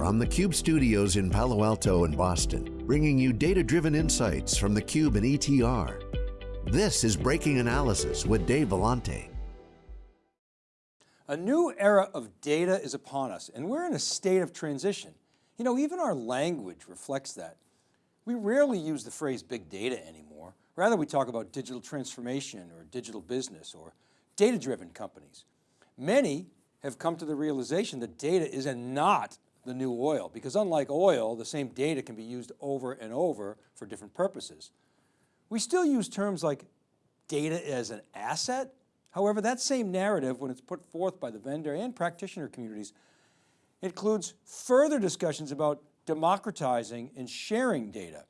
from the Cube studios in Palo Alto and Boston, bringing you data-driven insights from the Cube and ETR. This is Breaking Analysis with Dave Vellante. A new era of data is upon us and we're in a state of transition. You know, even our language reflects that. We rarely use the phrase big data anymore. Rather, we talk about digital transformation or digital business or data-driven companies. Many have come to the realization that data is a not the new oil because unlike oil, the same data can be used over and over for different purposes. We still use terms like data as an asset. However, that same narrative, when it's put forth by the vendor and practitioner communities, includes further discussions about democratizing and sharing data.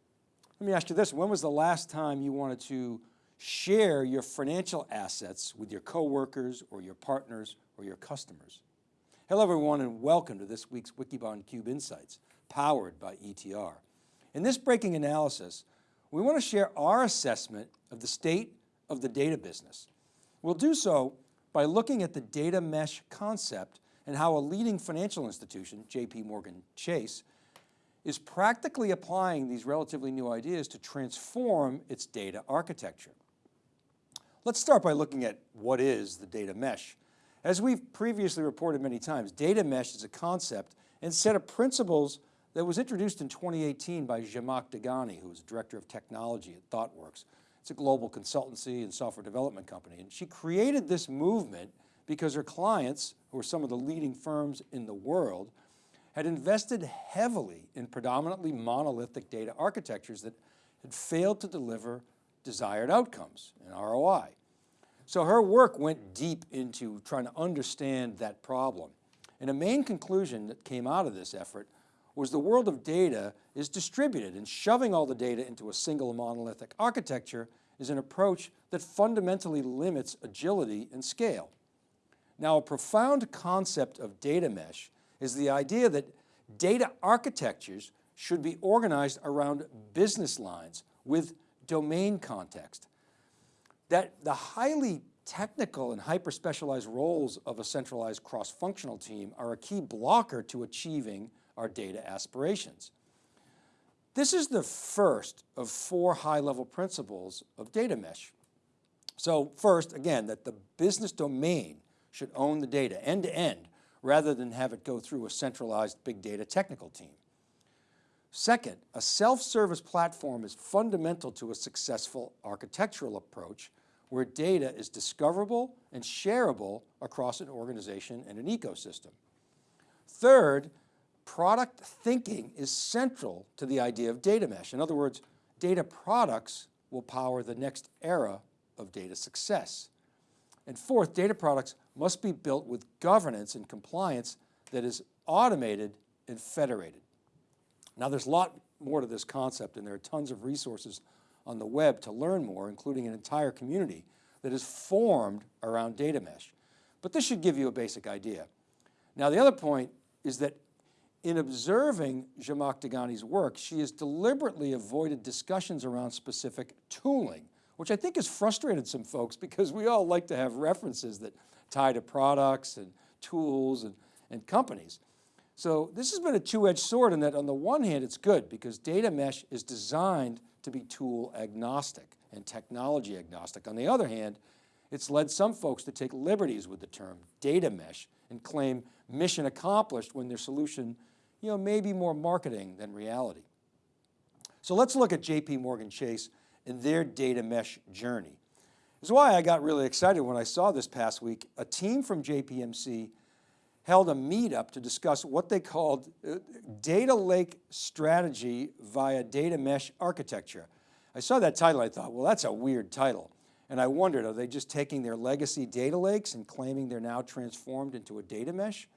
Let me ask you this, when was the last time you wanted to share your financial assets with your coworkers or your partners or your customers. Hello everyone and welcome to this week's Wikibon Cube Insights, powered by ETR. In this breaking analysis, we want to share our assessment of the state of the data business. We'll do so by looking at the data mesh concept and how a leading financial institution, JP Morgan Chase, is practically applying these relatively new ideas to transform its data architecture. Let's start by looking at what is the data mesh. As we've previously reported many times, data mesh is a concept and set of principles that was introduced in 2018 by Zhamak Dehghani, who is Director of Technology at ThoughtWorks. It's a global consultancy and software development company. And she created this movement because her clients, who are some of the leading firms in the world, had invested heavily in predominantly monolithic data architectures that had failed to deliver desired outcomes and ROI. So her work went deep into trying to understand that problem. And a main conclusion that came out of this effort was the world of data is distributed and shoving all the data into a single monolithic architecture is an approach that fundamentally limits agility and scale. Now a profound concept of data mesh is the idea that data architectures should be organized around business lines with domain context. That the highly technical and hyper-specialized roles of a centralized cross-functional team are a key blocker to achieving our data aspirations. This is the first of four high-level principles of data mesh. So first, again, that the business domain should own the data end to end rather than have it go through a centralized big data technical team. Second, a self-service platform is fundamental to a successful architectural approach where data is discoverable and shareable across an organization and an ecosystem. Third, product thinking is central to the idea of data mesh. In other words, data products will power the next era of data success. And fourth, data products must be built with governance and compliance that is automated and federated. Now there's a lot more to this concept and there are tons of resources on the web to learn more, including an entire community that is formed around data mesh. But this should give you a basic idea. Now the other point is that in observing Zhamak Dehghani's work, she has deliberately avoided discussions around specific tooling, which I think has frustrated some folks because we all like to have references that tie to products and tools and, and companies. So this has been a two-edged sword in that on the one hand, it's good because data mesh is designed to be tool agnostic and technology agnostic. On the other hand, it's led some folks to take liberties with the term data mesh and claim mission accomplished when their solution you know, may be more marketing than reality. So let's look at JP Morgan Chase and their data mesh journey. This is why I got really excited when I saw this past week, a team from JPMC held a meetup to discuss what they called uh, data lake strategy via data mesh architecture. I saw that title, I thought, well, that's a weird title. And I wondered, are they just taking their legacy data lakes and claiming they're now transformed into a data mesh?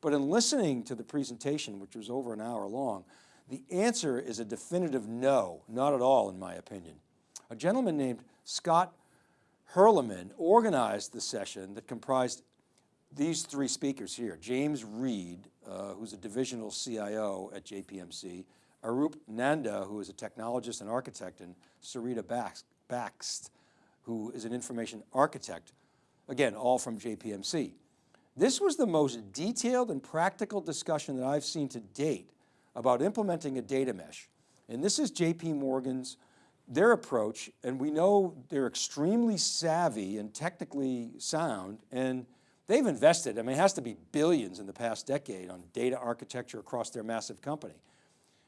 But in listening to the presentation, which was over an hour long, the answer is a definitive no, not at all in my opinion. A gentleman named Scott Hirleman organized the session that comprised these three speakers here, James Reed, uh, who's a divisional CIO at JPMC, Arup Nanda, who is a technologist and architect, and Sarita Bakst, who is an information architect, again, all from JPMC. This was the most detailed and practical discussion that I've seen to date about implementing a data mesh. And this is JP Morgan's, their approach, and we know they're extremely savvy and technically sound, and they've invested, I mean, it has to be billions in the past decade on data architecture across their massive company.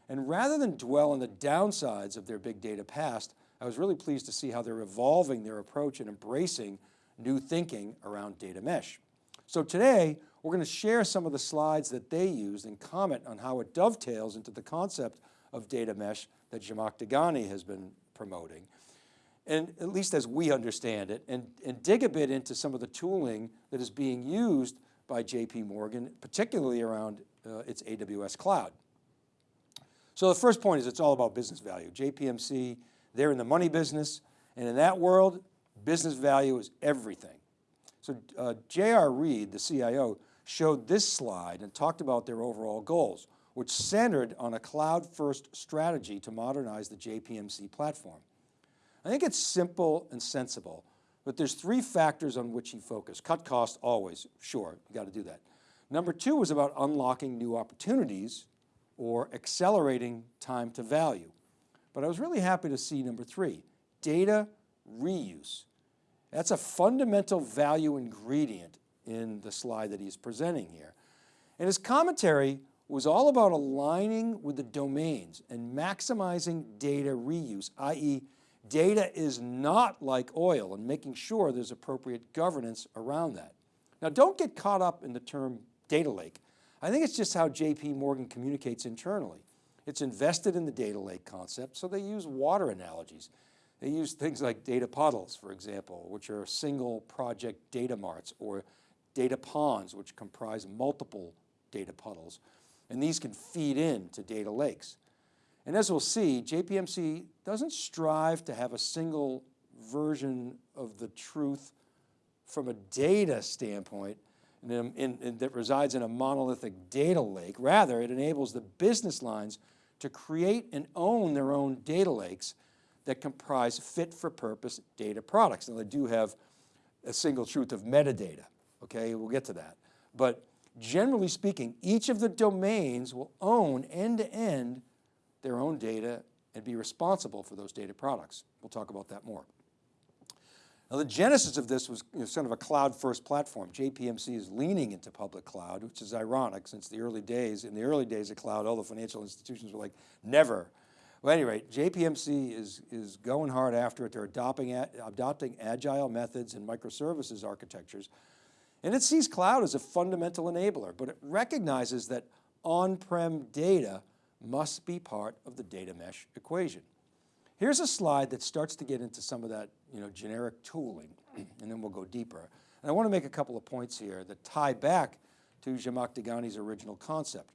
And rather than dwell on the downsides of their big data past, I was really pleased to see how they're evolving their approach and embracing new thinking around data mesh. So today, we're going to share some of the slides that they used and comment on how it dovetails into the concept of data mesh that Zhamak Dehghani has been promoting. And at least as we understand it, and, and dig a bit into some of the tooling that is being used by JP Morgan, particularly around uh, its AWS cloud. So the first point is it's all about business value. JPMC, they're in the money business, and in that world, business value is everything. So uh, J.R. Reed, the CIO, showed this slide and talked about their overall goals, which centered on a cloud-first strategy to modernize the JPMC platform. I think it's simple and sensible, but there's three factors on which he focused. Cut costs always, sure, you got to do that. Number two was about unlocking new opportunities or accelerating time to value. But I was really happy to see number three, data reuse. That's a fundamental value ingredient in the slide that he's presenting here. And his commentary was all about aligning with the domains and maximizing data reuse, i.e. data is not like oil and making sure there's appropriate governance around that. Now don't get caught up in the term data lake. I think it's just how JP Morgan communicates internally. It's invested in the data lake concept, so they use water analogies. They use things like data puddles, for example, which are single project data marts or data ponds, which comprise multiple data puddles. And these can feed into data lakes. And as we'll see, JPMC doesn't strive to have a single version of the truth from a data standpoint in, in, in, that resides in a monolithic data lake. Rather, it enables the business lines to create and own their own data lakes that comprise fit for purpose data products. Now they do have a single truth of metadata, okay, we'll get to that. But generally speaking, each of the domains will own end to end their own data and be responsible for those data products. We'll talk about that more. Now the genesis of this was you know, sort of a cloud first platform. JPMC is leaning into public cloud, which is ironic since the early days, in the early days of cloud, all the financial institutions were like, never. Well, at any rate, JPMC is, is going hard after it. They're adopting, adopting agile methods and microservices architectures. And it sees cloud as a fundamental enabler, but it recognizes that on-prem data must be part of the data mesh equation. Here's a slide that starts to get into some of that you know, generic tooling, and then we'll go deeper. And I want to make a couple of points here that tie back to Zhamak Dehghani's original concept.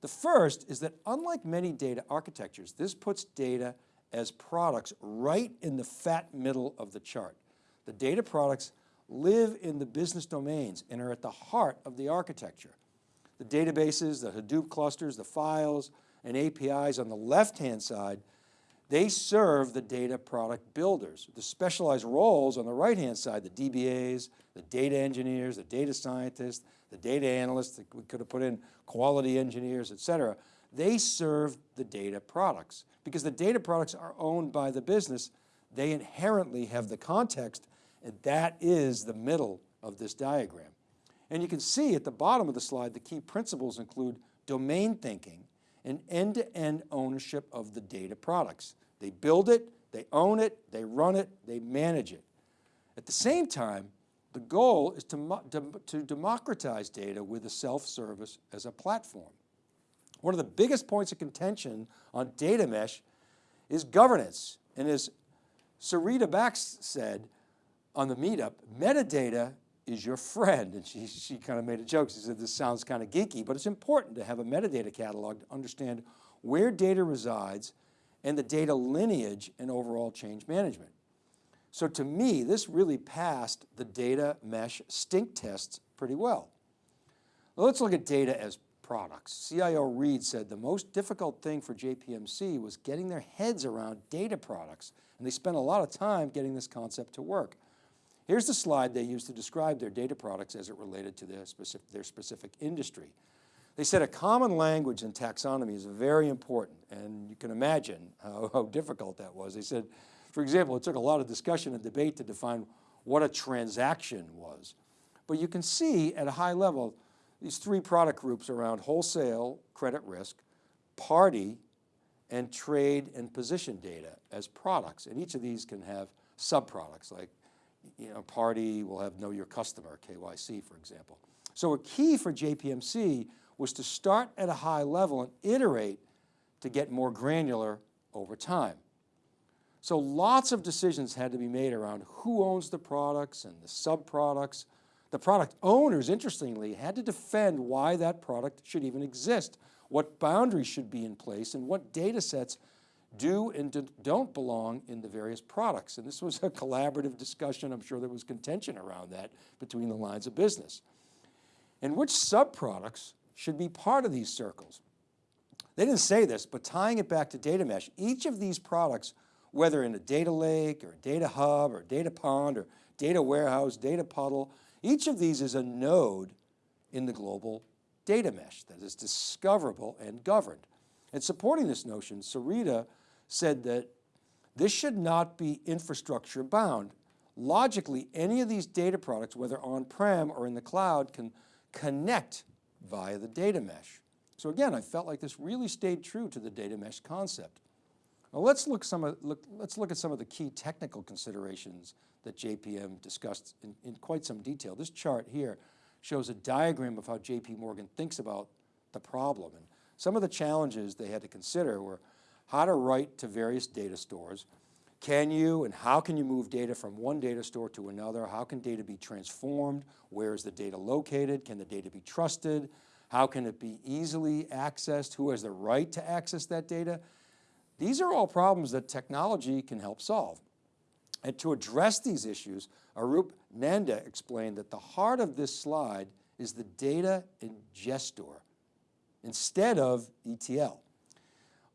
The first is that unlike many data architectures, this puts data as products right in the fat middle of the chart. The data products live in the business domains and are at the heart of the architecture. The databases, the Hadoop clusters, the files, and APIs on the left-hand side they serve the data product builders. The specialized roles on the right-hand side, the DBAs, the data engineers, the data scientists, the data analysts, we could have put in quality engineers, et cetera. They serve the data products because the data products are owned by the business. They inherently have the context and that is the middle of this diagram. And you can see at the bottom of the slide, the key principles include domain thinking and end-to-end -end ownership of the data products. They build it, they own it, they run it, they manage it. At the same time, the goal is to, to democratize data with a self-service as a platform. One of the biggest points of contention on data mesh is governance. And as Sarita Bakst said on the meetup, metadata is your friend. And she, she kind of made a joke. She said, this sounds kind of geeky, but it's important to have a metadata catalog to understand where data resides and the data lineage and overall change management. So to me, this really passed the data mesh stink tests pretty well. well let's look at data as products. CIO Reed said the most difficult thing for JPMC was getting their heads around data products, and they spent a lot of time getting this concept to work. Here's the slide they used to describe their data products as it related to their specific, their specific industry. They said a common language in taxonomy is very important, and you can imagine how, how difficult that was. They said, for example, it took a lot of discussion and debate to define what a transaction was. But you can see at a high level, these three product groups around wholesale, credit risk, party, and trade and position data as products. And each of these can have sub-products like, you know, party will have know your customer, KYC, for example. So a key for JPMC was to start at a high level and iterate to get more granular over time. So lots of decisions had to be made around who owns the products and the sub-products. The product owners, interestingly, had to defend why that product should even exist, what boundaries should be in place, and what data sets do and don't belong in the various products. And this was a collaborative discussion. I'm sure there was contention around that between the lines of business. And which subproducts should be part of these circles? They didn't say this, but tying it back to data mesh, each of these products whether in a data lake or a data hub or data pond or data warehouse, data puddle, each of these is a node in the global data mesh that is discoverable and governed. And supporting this notion, Sarita said that this should not be infrastructure bound. Logically, any of these data products, whether on-prem or in the cloud, can connect via the data mesh. So again, I felt like this really stayed true to the data mesh concept. Now let's look, some of, look, let's look at some of the key technical considerations that JPM discussed in, in quite some detail. This chart here shows a diagram of how JP Morgan thinks about the problem. And some of the challenges they had to consider were how to write to various data stores. Can you and how can you move data from one data store to another? How can data be transformed? Where is the data located? Can the data be trusted? How can it be easily accessed? Who has the right to access that data? These are all problems that technology can help solve. And to address these issues, Arup Nanda explained that the heart of this slide is the data ingestor instead of ETL.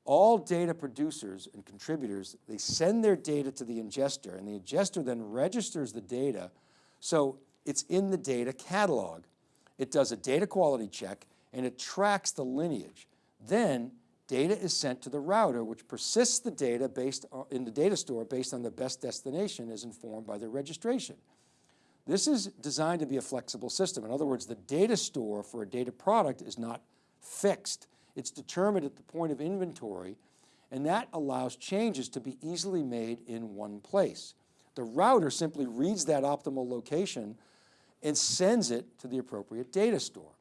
All data producers and contributors, they send their data to the ingester and the ingester then registers the data so it's in the data catalog. It does a data quality check and it tracks the lineage. Then Data is sent to the router, which persists the data based on, in the data store based on the best destination as informed by the registration. This is designed to be a flexible system. In other words, the data store for a data product is not fixed. It's determined at the point of inventory, and that allows changes to be easily made in one place. The router simply reads that optimal location and sends it to the appropriate data store.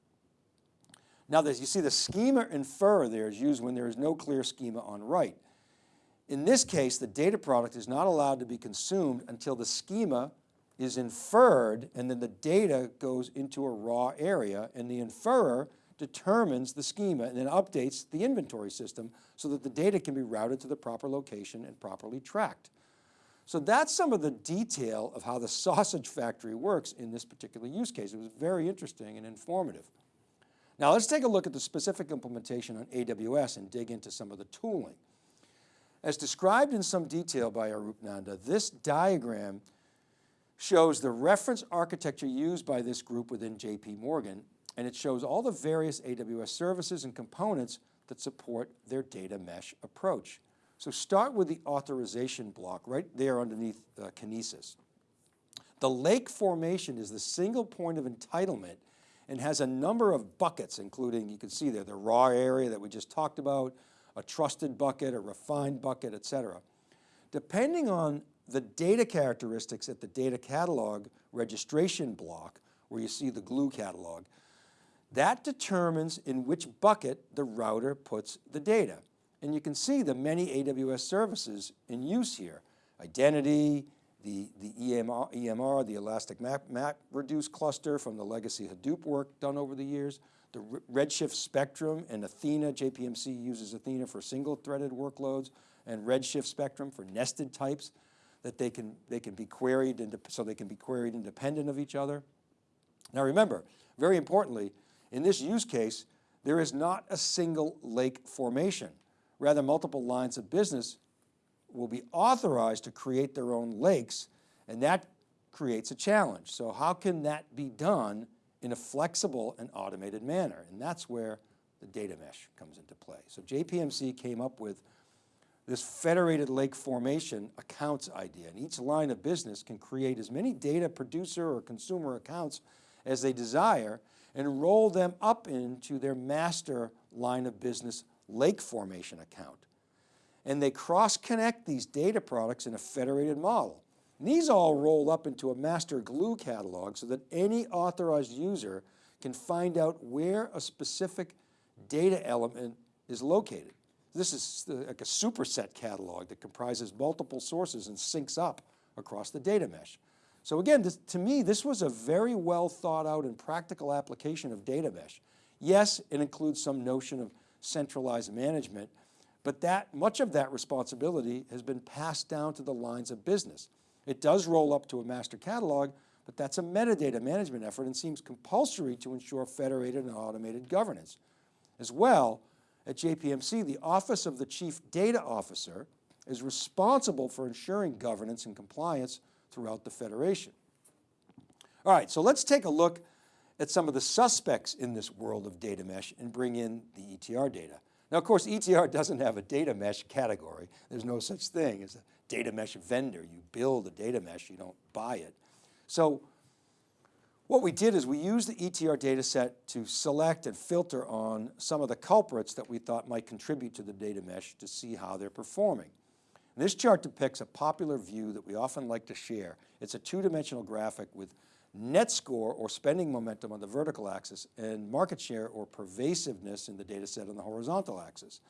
Now you see the schema infer there is used when there is no clear schema on write. In this case, the data product is not allowed to be consumed until the schema is inferred and then the data goes into a raw area and the inferer determines the schema and then updates the inventory system so that the data can be routed to the proper location and properly tracked. So that's some of the detail of how the sausage factory works in this particular use case. It was very interesting and informative. Now let's take a look at the specific implementation on AWS and dig into some of the tooling. As described in some detail by Arup Nanda, this diagram shows the reference architecture used by this group within JP Morgan, and it shows all the various AWS services and components that support their data mesh approach. So start with the authorization block right there underneath uh, Kinesis. The lake formation is the single point of entitlement and has a number of buckets, including, you can see there, the raw area that we just talked about, a trusted bucket, a refined bucket, et cetera. Depending on the data characteristics at the data catalog registration block, where you see the glue catalog, that determines in which bucket the router puts the data. And you can see the many AWS services in use here. Identity, the, the EMR, EMR, the Elastic Map, Reduce cluster from the legacy Hadoop work done over the years, the Redshift Spectrum and Athena, JPMC uses Athena for single threaded workloads and Redshift Spectrum for nested types that they can, they can be queried, into, so they can be queried independent of each other. Now remember, very importantly, in this use case, there is not a single lake formation. Rather, multiple lines of business will be authorized to create their own lakes and that creates a challenge. So how can that be done in a flexible and automated manner? And that's where the data mesh comes into play. So JPMC came up with this federated lake formation accounts idea. And each line of business can create as many data producer or consumer accounts as they desire and roll them up into their master line of business lake formation account. And they cross connect these data products in a federated model. And these all roll up into a master glue catalog so that any authorized user can find out where a specific data element is located. This is like a superset catalog that comprises multiple sources and syncs up across the data mesh. So again, this, to me, this was a very well thought out and practical application of data mesh. Yes, it includes some notion of centralized management, but that much of that responsibility has been passed down to the lines of business. It does roll up to a master catalog, but that's a metadata management effort and seems compulsory to ensure federated and automated governance. As well, at JPMC, the Office of the Chief Data Officer is responsible for ensuring governance and compliance throughout the Federation. All right, so let's take a look at some of the suspects in this world of data mesh and bring in the ETR data. Now, of course, ETR doesn't have a data mesh category. There's no such thing as a data mesh vendor. You build a data mesh, you don't buy it. So what we did is we used the ETR data set to select and filter on some of the culprits that we thought might contribute to the data mesh to see how they're performing. This chart depicts a popular view that we often like to share. It's a two-dimensional graphic with net score or spending momentum on the vertical axis and market share or pervasiveness in the data set on the horizontal axis.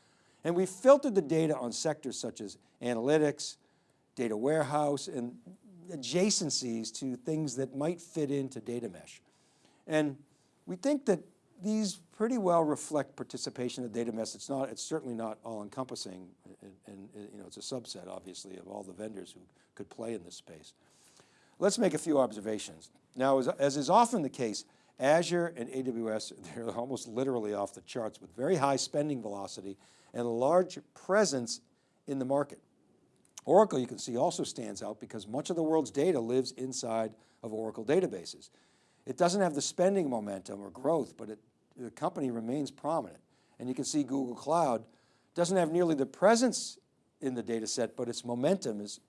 And we filtered the data on sectors such as analytics, data warehouse, and adjacencies to things that might fit into data mesh. And we think that these pretty well reflect participation in data mesh. It's not, it's certainly not all encompassing and, and, you know, it's a subset obviously of all the vendors who could play in this space. Let's make a few observations. Now, as, as is often the case, Azure and AWS, they're almost literally off the charts with very high spending velocity and a large presence in the market. Oracle, you can see, also stands out because much of the world's data lives inside of Oracle databases. It doesn't have the spending momentum or growth, but it, the company remains prominent. And you can see Google Cloud doesn't have nearly the presence in the data set, but its momentum is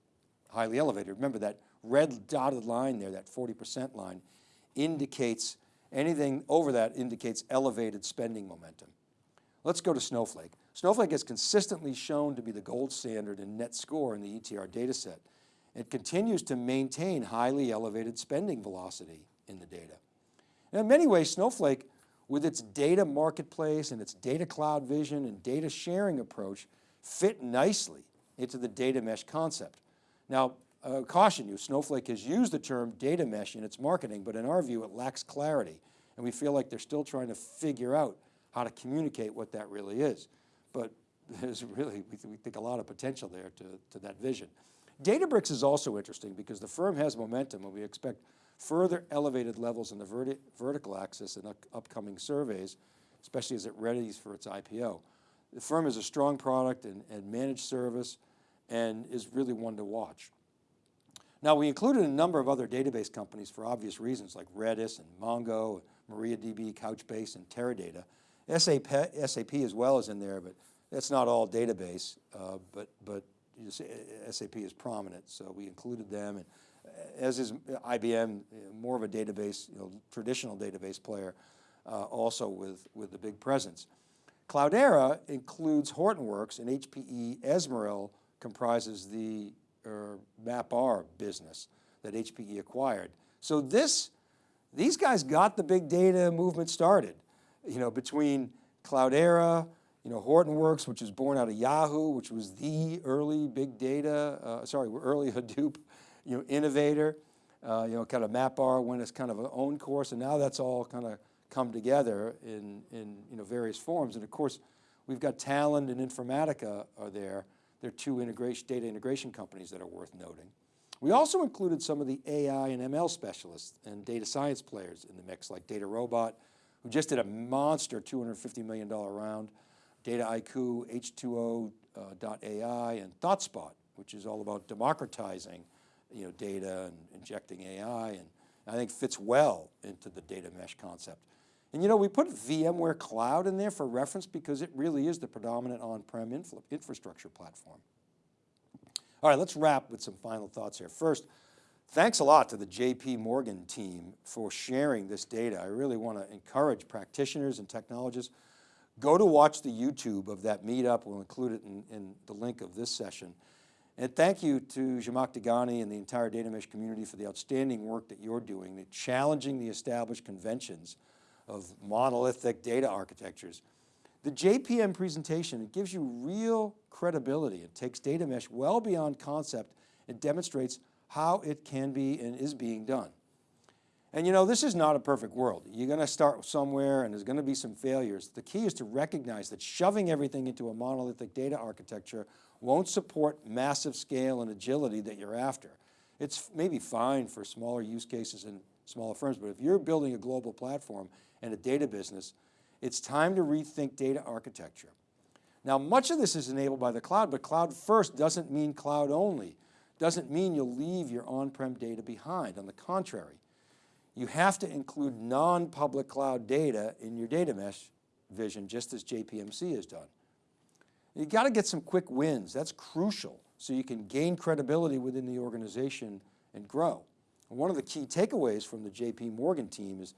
highly elevated. Remember that red dotted line there, that 40% line, indicates anything over that indicates elevated spending momentum. Let's go to Snowflake. Snowflake has consistently shown to be the gold standard in net score in the ETR data set. It continues to maintain highly elevated spending velocity in the data. And in many ways, Snowflake, with its data marketplace and its data cloud vision and data sharing approach, fit nicely into the data mesh concept. Now, uh, caution you, Snowflake has used the term data mesh in its marketing, but in our view, it lacks clarity. And we feel like they're still trying to figure out how to communicate what that really is but there's really, we, we think a lot of potential there to, to that vision. Databricks is also interesting because the firm has momentum and we expect further elevated levels in the verti vertical axis in up upcoming surveys, especially as it readies for its IPO. The firm is a strong product and, and managed service and is really one to watch. Now we included a number of other database companies for obvious reasons like Redis and Mongo, MariaDB, Couchbase, and Teradata. SAP, SAP as well is in there, but that's not all database, uh, but, but SAP is prominent, so we included them. And as is IBM, more of a database, you know, traditional database player, uh, also with, with the big presence. Cloudera includes Hortonworks and HPE Ezmeral comprises the uh, MapR business that HPE acquired. So this, these guys got the big data movement started you know, between Cloudera, you know, Hortonworks, which was born out of Yahoo, which was the early big data, uh, sorry, early Hadoop, you know, innovator, uh, you know, kind of MapR went as kind of an own course, and now that's all kind of come together in, in you know, various forms. And of course, we've got Talend and Informatica are there. They're two integration, data integration companies that are worth noting. We also included some of the AI and ML specialists and data science players in the mix, like DataRobot, who just did a monster $250 million round, Dataiku, H2O.ai, uh, and ThoughtSpot, which is all about democratizing you know, data and injecting AI and I think fits well into the data mesh concept. And you know, we put VMware Cloud in there for reference because it really is the predominant on-prem infrastructure platform. All right, let's wrap with some final thoughts here. First, thanks a lot to the JP Morgan team for sharing this data. I really want to encourage practitioners and technologists, go to watch the YouTube of that meetup. We'll include it in, in the link of this session. And thank you to Zhamak Dehghani and the entire data mesh community for the outstanding work that you're doing, challenging the established conventions of monolithic data architectures. The JPM presentation, it gives you real credibility. It takes data mesh well beyond concept and demonstrates how it can be and is being done. And you know, this is not a perfect world. You're going to start somewhere and there's going to be some failures. The key is to recognize that shoving everything into a monolithic data architecture won't support massive scale and agility that you're after. It's maybe fine for smaller use cases and smaller firms, but if you're building a global platform and a data business, it's time to rethink data architecture. Now, much of this is enabled by the cloud, but cloud first doesn't mean cloud only. Doesn't mean you'll leave your on-prem data behind. On the contrary, you have to include non-public cloud data in your data mesh vision, just as JPMC has done. You got to get some quick wins. That's crucial so you can gain credibility within the organization and grow. And one of the key takeaways from the JP Morgan team is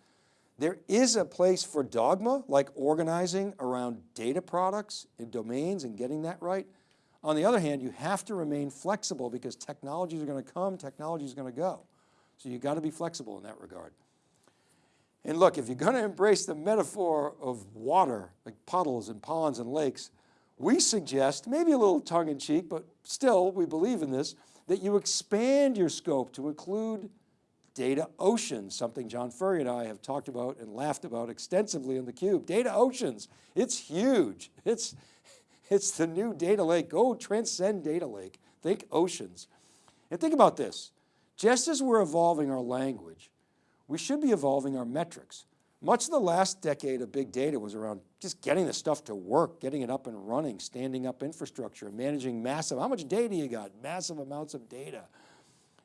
there is a place for dogma, like organizing around data products and domains and getting that right. On the other hand, you have to remain flexible because technologies are going to come, technology is going to go. So you got to be flexible in that regard. And look, if you're going to embrace the metaphor of water, like puddles and ponds and lakes, we suggest, maybe a little tongue in cheek, but still we believe in this, that you expand your scope to include data oceans, something John Furrier and I have talked about and laughed about extensively in theCUBE. Data oceans, it's huge. It's, it's the new data lake. Go transcend data lake. Think oceans. And think about this. Just as we're evolving our language, we should be evolving our metrics. Much of the last decade of big data was around just getting the stuff to work, getting it up and running, standing up infrastructure, managing massive, how much data you got? Massive amounts of data.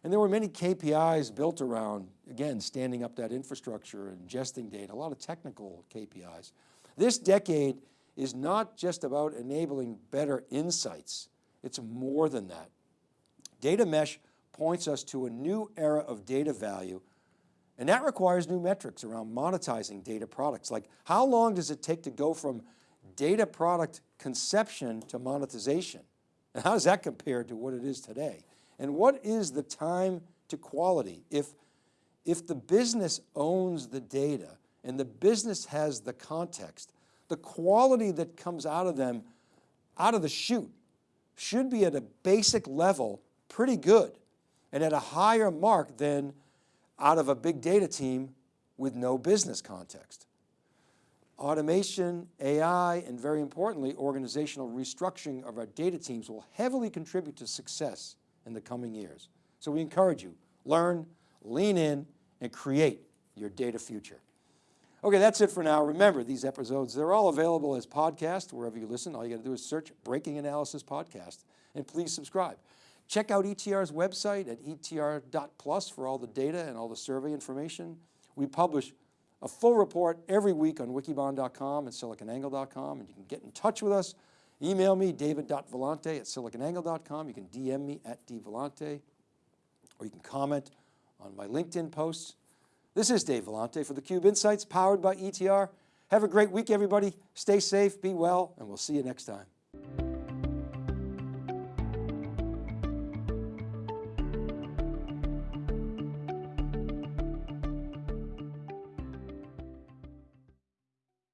And there were many KPIs built around, again, standing up that infrastructure, and ingesting data, a lot of technical KPIs. This decade is not just about enabling better insights. It's more than that. Data mesh points us to a new era of data value and that requires new metrics around monetizing data products. Like how long does it take to go from data product conception to monetization? And how does that compare to what it is today? And what is the time to quality? If, if the business owns the data and the business has the context, the quality that comes out of them, out of the chute, should be at a basic level pretty good and at a higher mark than out of a big data team with no business context. Automation, AI, and very importantly, organizational restructuring of our data teams will heavily contribute to success in the coming years. So we encourage you, learn, lean in, and create your data future. Okay, that's it for now. Remember, these episodes, they're all available as podcasts wherever you listen. All you got to do is search Breaking Analysis Podcast and please subscribe. Check out ETR's website at etr.plus for all the data and all the survey information. We publish a full report every week on wikibon.com and siliconangle.com and you can get in touch with us Email me, david.vellante at siliconangle.com. You can DM me at dvellante, or you can comment on my LinkedIn posts. This is Dave Vellante for theCUBE Insights, powered by ETR. Have a great week, everybody. Stay safe, be well, and we'll see you next time.